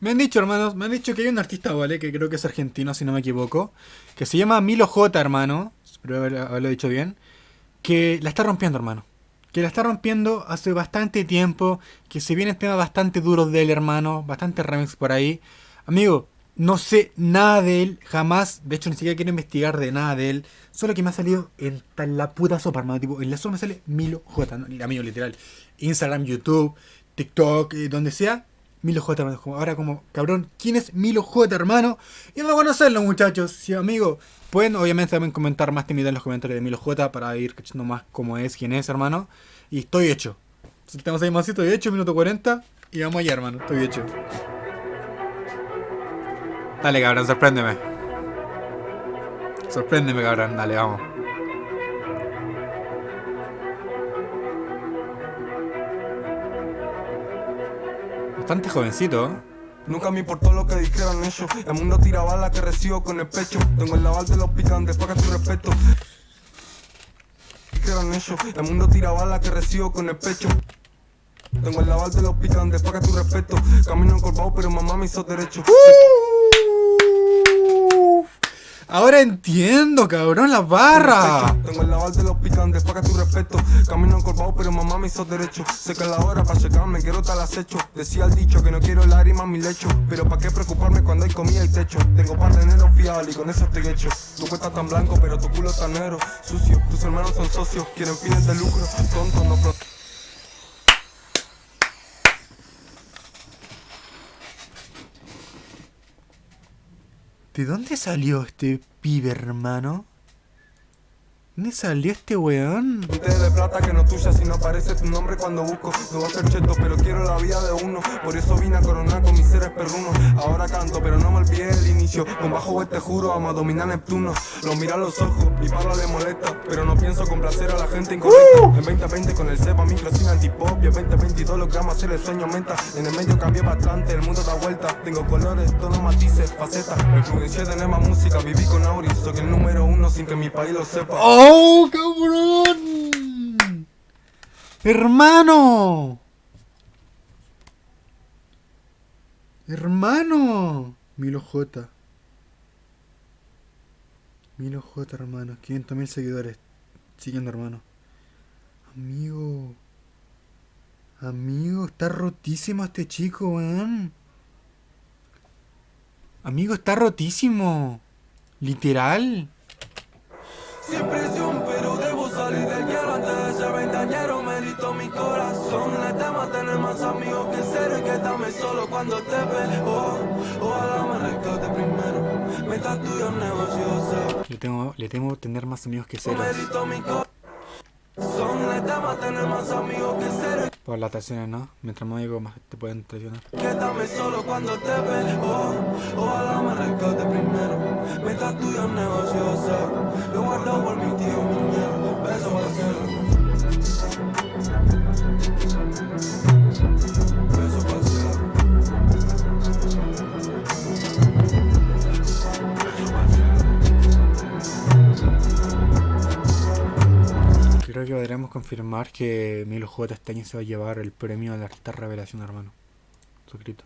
Me han dicho, hermanos, me han dicho que hay un artista, ¿vale? Que creo que es argentino, si no me equivoco. Que se llama Milo J, hermano. Espero haberlo dicho bien. Que la está rompiendo, hermano. Que la está rompiendo hace bastante tiempo. Que se viene tema bastante duro de él, hermano. Bastante remix por ahí. Amigo, no sé nada de él, jamás. De hecho, ni siquiera quiero investigar de nada de él. Solo que me ha salido en la puta sopa, hermano. Tipo, en la sopa me sale Milo J, amigo, literal. Instagram, YouTube, TikTok, eh, donde sea. Milo J. Ahora como, cabrón, ¿quién es Milo J, hermano? Y no conocerlo, muchachos. Sí, amigo. Pueden, obviamente, también comentar más timidez en los comentarios de Milo J para ir cachando más cómo es, quién es, hermano. Y estoy hecho. Tenemos ahí más, estoy hecho, minuto 40. Y vamos allá, hermano. Estoy hecho. Dale, cabrón, sorpréndeme. Sorpréndeme, cabrón. Dale, vamos. Bastante jovencito. Nunca me importó lo que dijeran ellos. El mundo tira bala que recibo con el pecho. Tengo el laval de los picantes, paga tu respeto. Dijeron ellos. El mundo tira bala que recibo con el pecho. Tengo el laval de los picantes, paga tu respeto. Camino encorvado, pero mamá me hizo derecho. Ahora entiendo, cabrón, la barra. Tengo el laval de los picantes, paga tu respeto. Camino encorvado, pero mamá me hizo derecho. Sé que la hora para checarme, quiero tal acecho. Decía el dicho que no quiero lágrimas mi lecho. Pero para qué preocuparme cuando hay comida y techo. Tengo par de dinero fiable y con eso estoy hecho. Tu cuesta tan blanco, pero tu culo tan negro. Sucio, tus hermanos son socios, quieren fines de lucro. Tonto, no ¿De dónde salió este pibe, hermano? ¿Dónde salió este weón? de plata que no tuya si no aparece tu nombre cuando busco. No va a ser cheto pero quiero la vida de uno. Por eso vine a coronar con mis seres perrunos. Ahora canto pero no me olvidé el inicio. Con bajo te juro vamos a dominar Neptuno. Lo mira a los ojos y para le molesta Pero no pienso complacer a la gente incorrecta. Uh. En 2020 con el cepa micro sin antipop. Y en 2022 lo que amo hacer el sueño aumenta En el medio cambié bastante, el mundo da vuelta. Tengo colores, tonos, matices, facetas. Me influencié de más música, viví con Auris Soy el número sin que mi país lo sepa oh. ¡Oh, cabrón! ¡Hermano! ¡Hermano! Milo J. Milo J, hermano. 500 mil seguidores. Siguiendo, hermano. Amigo. Amigo, está rotísimo este chico, weón. Amigo, está rotísimo. Literal. Sin presión, pero debo salir del guiar antes de ser ventañero. Merito mi corazón. Le temo tener más amigos que que solo cuando te veo. Ojalá me rescate primero. Meta tuyo negocio. Le temo, le temo tener más amigos que ser. Merito mi corazón. Le temo tener más amigos que. Por las traiciones, ¿no? Mientras más amigos más te pueden traicionar. Quédame solo cuando te veo. Ojalá me rescate primero. Meta tuyo negocio. Lo guardo por mi tío, miedo, beso para. Beso para. Creo que podremos confirmar que Milo J este año se va a llevar el premio la artista revelación, hermano. Suscrito.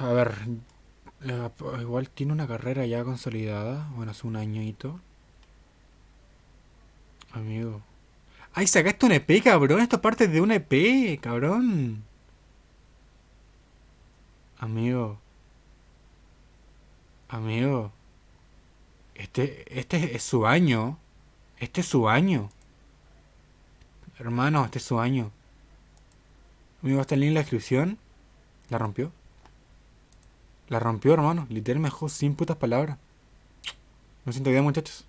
A ver, eh, igual tiene una carrera ya consolidada. Bueno, hace un añito. Amigo. ¡Ay, sacaste un EP, cabrón! Esto parte de un EP, cabrón. Amigo. Amigo. Este, este es su año. Este es su año. Hermano, este es su año. Amigo, está en la descripción. ¿La rompió? La rompió, hermano. Literal sin putas palabras. No siento bien, muchachos.